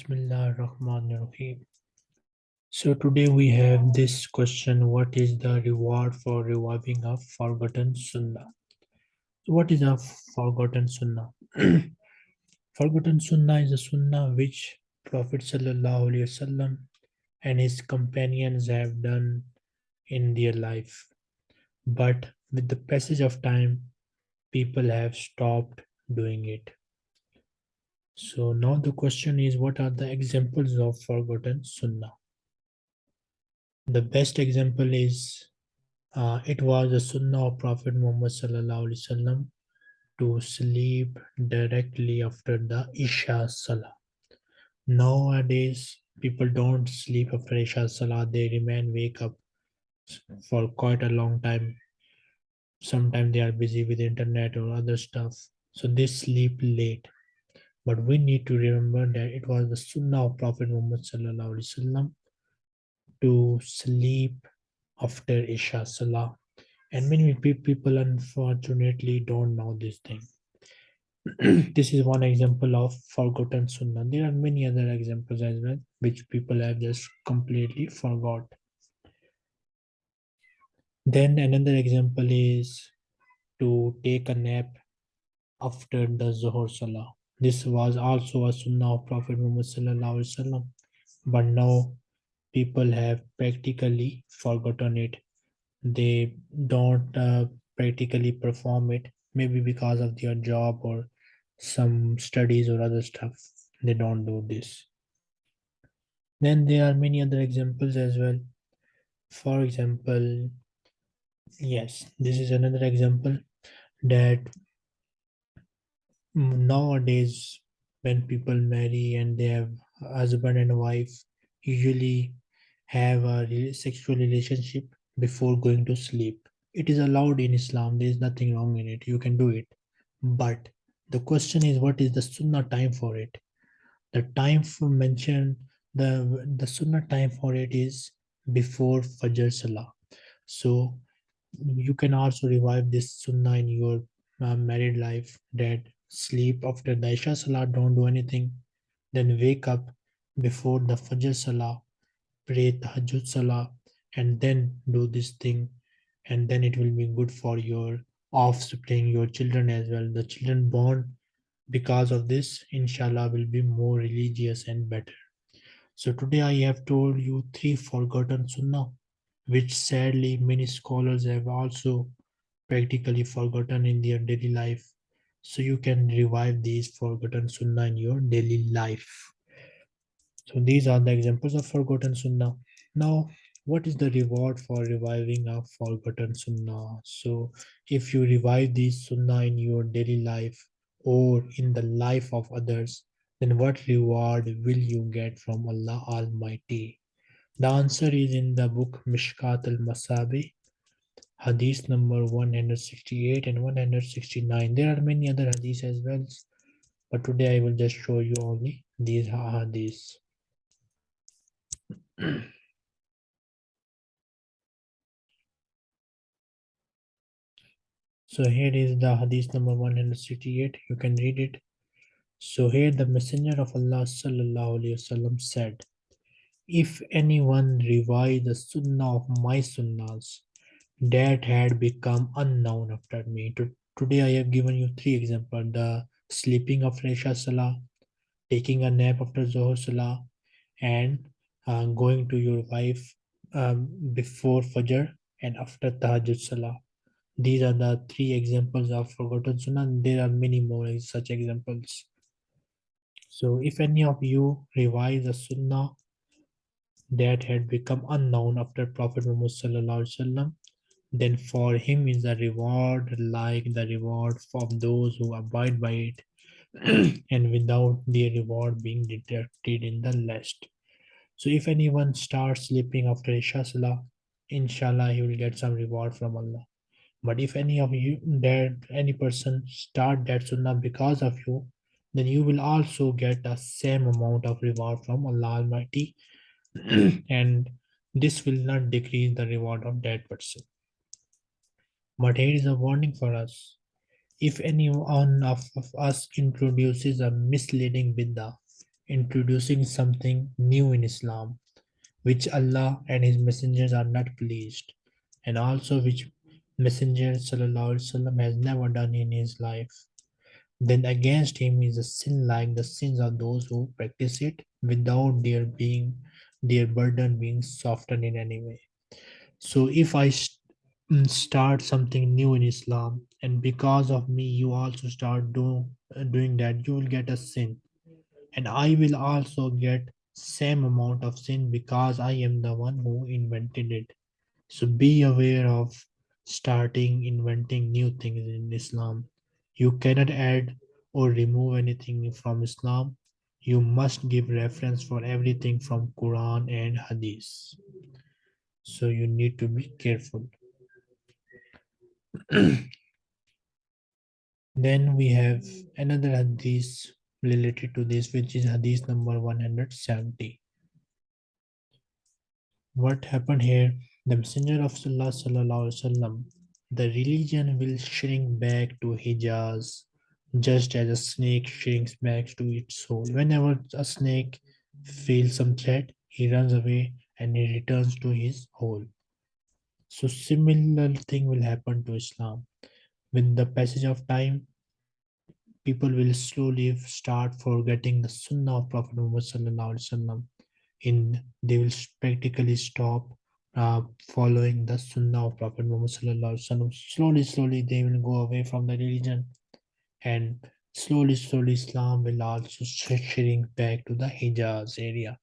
Bismillah Rahman Rahim. So today we have this question What is the reward for reviving a forgotten Sunnah? What is a forgotten Sunnah? forgotten Sunnah is a Sunnah which Prophet Wasallam and his companions have done in their life. But with the passage of time, people have stopped doing it. So now the question is what are the examples of forgotten sunnah? The best example is uh, it was a sunnah of Prophet Muhammad sallallahu to sleep directly after the Isha Salah. Nowadays, people don't sleep after Isha Salah, they remain wake up for quite a long time. Sometimes they are busy with internet or other stuff, so they sleep late. But we need to remember that it was the Sunnah of Prophet Muhammad to sleep after Isha Salah. And many people unfortunately don't know this thing. this is one example of forgotten Sunnah. There are many other examples as well, which people have just completely forgot. Then another example is to take a nap after the Zuhur Salah. This was also a sunnah of Prophet Muhammad but now people have practically forgotten it. They don't uh, practically perform it, maybe because of their job or some studies or other stuff. They don't do this. Then there are many other examples as well. For example, yes, this is another example that nowadays when people marry and they have husband and wife usually have a sexual relationship before going to sleep. It is allowed in islam. There is nothing wrong in it. You can do it. But the question is what is the sunnah time for it? The time for mentioned the the sunnah time for it is before fajr salah. So you can also revive this sunnah in your uh, married life that sleep after the Isha Salah, don't do anything. Then wake up before the Fajr Salah, pray Tahajjud Salah, and then do this thing. And then it will be good for your offspring, your children as well. The children born because of this, inshallah, will be more religious and better. So today I have told you three forgotten sunnah, which sadly many scholars have also practically forgotten in their daily life so you can revive these forgotten sunnah in your daily life. So these are the examples of forgotten sunnah. Now what is the reward for reviving a forgotten sunnah? So if you revive these sunnah in your daily life or in the life of others then what reward will you get from allah almighty? The answer is in the book mishkat al-masabih hadith number 168 and 169 there are many other hadiths as well but today i will just show you only these hadiths. So here is the hadith number 168 you can read it. So here the messenger of allah sallallahu alaihi wasallam said if anyone revive the sunnah of my sunnahs that had become unknown after me. today I have given you three examples. The sleeping after Isha Salah, taking a nap after Zohar Salah, and uh, going to your wife um, before Fajr and after Tahajjud Salah. These are the three examples of forgotten Sunnah. There are many more such examples. So if any of you revise a Sunnah that had become unknown after Prophet Muhammad Sallallahu Alaihi Wasallam, then for him is a reward like the reward of those who abide by it and without the reward being deducted in the list. So if anyone starts sleeping after Isha Salah, inshallah he will get some reward from Allah. But if any of you that any person start that sunnah because of you, then you will also get the same amount of reward from Allah Almighty and this will not decrease the reward of that person. But here is a warning for us. If any one of, of us introduces a misleading bid'ah, introducing something new in Islam, which Allah and His messengers are not pleased, and also which Messenger Wasallam has never done in his life. Then against him is a sin like the sins of those who practice it without their being their burden being softened in any way. So if I start something new in Islam, and because of me you also start do, uh, doing that, you will get a sin, and I will also get same amount of sin because I am the one who invented it. So be aware of starting inventing new things in Islam. You cannot add or remove anything from Islam. You must give reference for everything from Quran and Hadith. So you need to be careful. then we have another Hadith related to this, which is Hadith number 170. What happened here? The Messenger of Allah sallallahu alaihi wasallam, the religion will shrink back to Hijaz, just as a snake shrinks back to its hole. Whenever a snake feels some threat, he runs away and he returns to his hole. So similar thing will happen to Islam. With the passage of time, people will slowly start forgetting the Sunnah of Prophet Muhammad. In they will practically stop uh, following the Sunnah of Prophet Muhammad. Slowly, slowly, they will go away from the religion, and slowly, slowly, Islam will also shrink back to the Hijaz area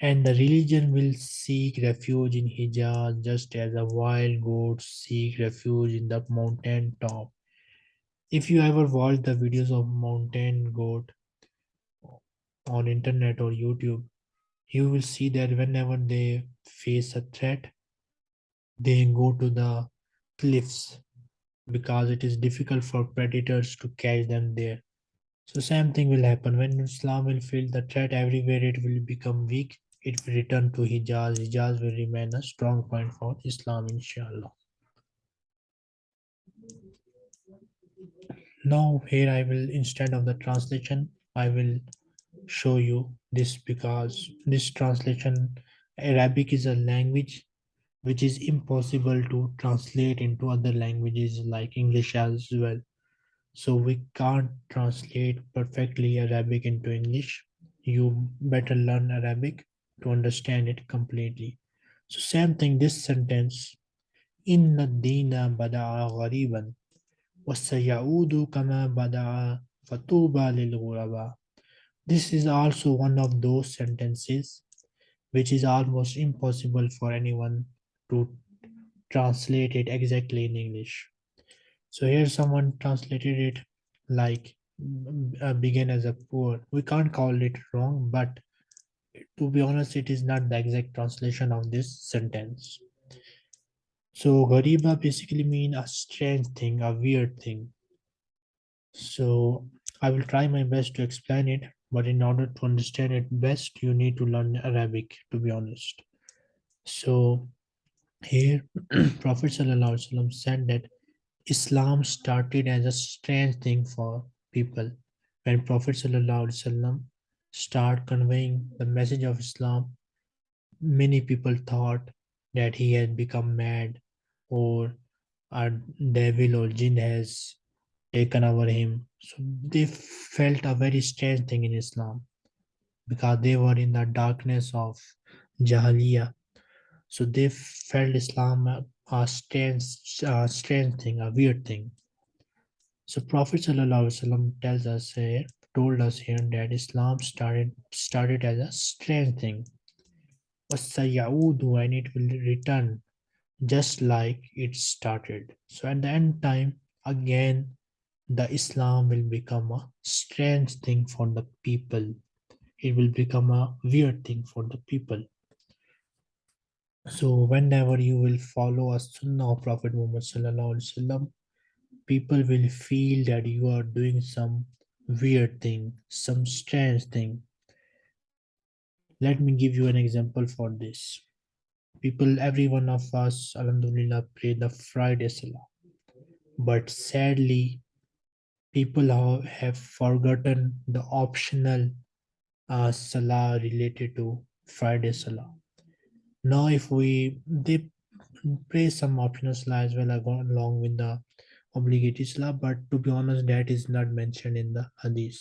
and the religion will seek refuge in Hijaz just as a wild goat seek refuge in the mountain top. If you ever watch the videos of mountain goat on internet or YouTube, you will see that whenever they face a threat, they go to the cliffs because it is difficult for predators to catch them there. So same thing will happen when Islam will feel the threat everywhere it will become weak it will return to Hijaz. Hijaz will remain a strong point for Islam, inshallah. Now, here I will, instead of the translation, I will show you this because this translation, Arabic is a language which is impossible to translate into other languages like English as well. So we can't translate perfectly Arabic into English. You better learn Arabic to understand it completely. So same thing, this sentence, إن الدين بدأ غريبا وسيعود كما بدأ فطوبى للغرباء. This is also one of those sentences which is almost impossible for anyone to translate it exactly in English. So here someone translated it like uh, began as a poor. We can't call it wrong, but to be honest, it is not the exact translation of this sentence. So Gariba basically mean a strange thing, a weird thing. So I will try my best to explain it, but in order to understand it best, you need to learn Arabic, to be honest. So here, Prophet said that Islam started as a strange thing for people. When Prophet ﷺ start conveying the message of Islam, many people thought that he had become mad or a devil or jinn has taken over him. So they felt a very strange thing in Islam because they were in the darkness of Jahiliyyah. So they felt Islam a, a strange, a strange thing, a weird thing. So Prophet ﷺ tells us here, told us here that Islam started started as a strange thing. وَسَيَعُودُ and it will return just like it started. So at the end time, again, the Islam will become a strange thing for the people. It will become a weird thing for the people. So whenever you will follow a sunnah of Prophet Muhammad sallallahu alaihi wasallam, people will feel that you are doing some weird thing, some strange thing. Let me give you an example for this. People, every one of us, Alhamdulillah, pray the Friday Salah. But sadly, People have, forgotten the optional uh, salah related to Friday salah. Now, if we they pray some optional salah as well along with the obligatory salah, but to be honest, that is not mentioned in the hadith.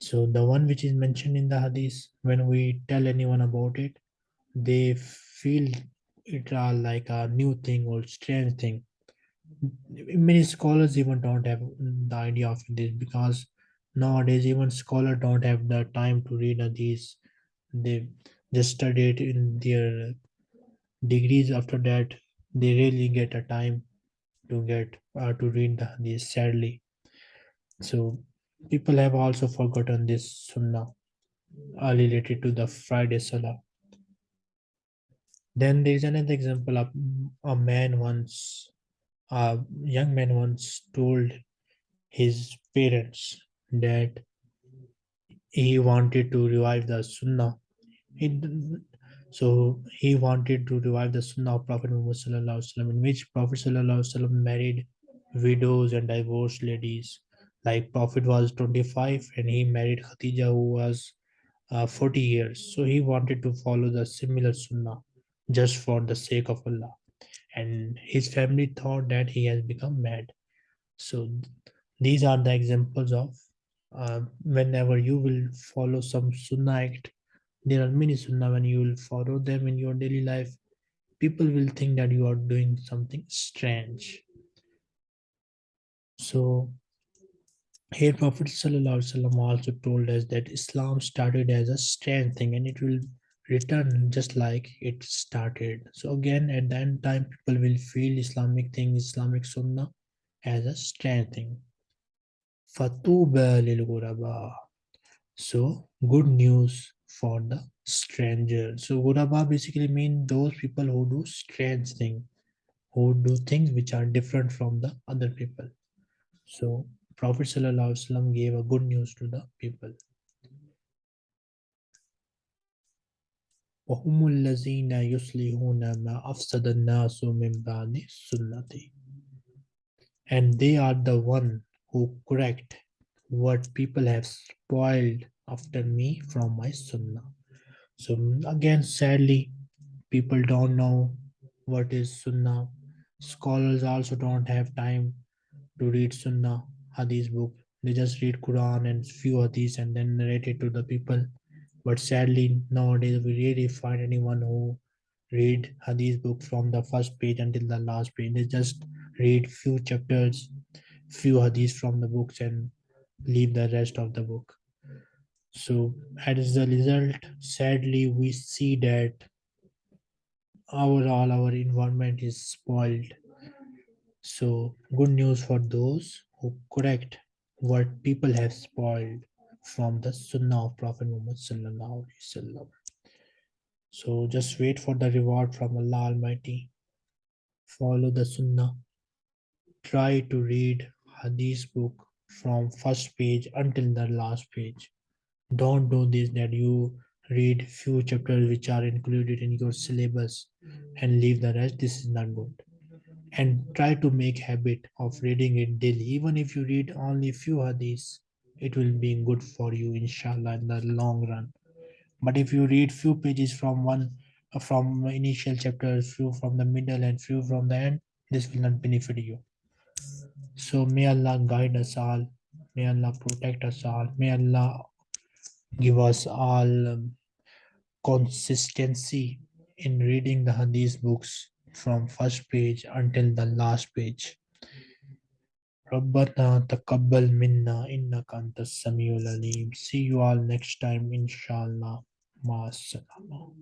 So the one which is mentioned in the hadith, when we tell anyone about it, they feel it are like a new thing or strange thing. Many scholars even don't have the idea of this because nowadays even scholars don't have the time to read these. They just study it in their degrees. After that, they really get a time to get uh, to read the hadith. Sadly, so people have also forgotten this sunnah uh, related to the Friday Salah. Then there is another example of a man once, a young man once told his parents that he wanted to revive the Sunnah. He, so he wanted to revive the Sunnah of Prophet Muhammad in which Prophet married widows and divorced ladies. Like Prophet was 25 and he married Khatija who was uh, 40 years. So he wanted to follow the similar Sunnah just for the sake of Allah. And his family thought that he has become mad. So these are the examples of uh, whenever you will follow some Sunnah act, there are many Sunnah when you will follow them in your daily life, people will think that you are doing something strange. So here Prophet ﷺ also told us that Islam started as a strange thing and it will return just like it started. So again, at that time, people will feel Islamic thing, Islamic Sunnah as a strange thing. Fatuba lil Guraba. So good news for the stranger. So Ghuraba basically mean those people who do strange things, who do things which are different from the other people. So Prophet ﷺ gave a good news to the people. وهم الذين يصلحون ما أفسد الناس من بعد سنتي and they are the one who correct what people have spoiled after me from my sunnah. So again sadly people don't know what is sunnah. Scholars also don't have time to read sunnah hadith book. They just read quran and few hadiths and then narrate it to the people. But sadly nowadays we really find anyone who read hadith book from the first page until the last page. They just read few chapters few hadiths from the books and leave the rest of the book so as a result sadly we see that overall our environment is spoiled. So good news for those who correct what people have spoiled from the sunnah of prophet muhammad so just wait for the reward from allah almighty. Follow the sunnah. Try to read hadith book from first page until the last page don't do this that you read few chapters which are included in your syllabus and leave the rest. This is not good. And try to make habit of reading it daily. Even if you read only few hadiths it will be good for you inshallah in the long run. But if you read few pages from one from initial chapter few from the middle and few from the end this will not benefit you. So may allah guide us all. May allah protect us all. May allah give us all um, consistency in reading the hadith books from first page until the last page ربنا تقبل منا إنك أنت السميع العليم see you all next time inshallah مع السلامة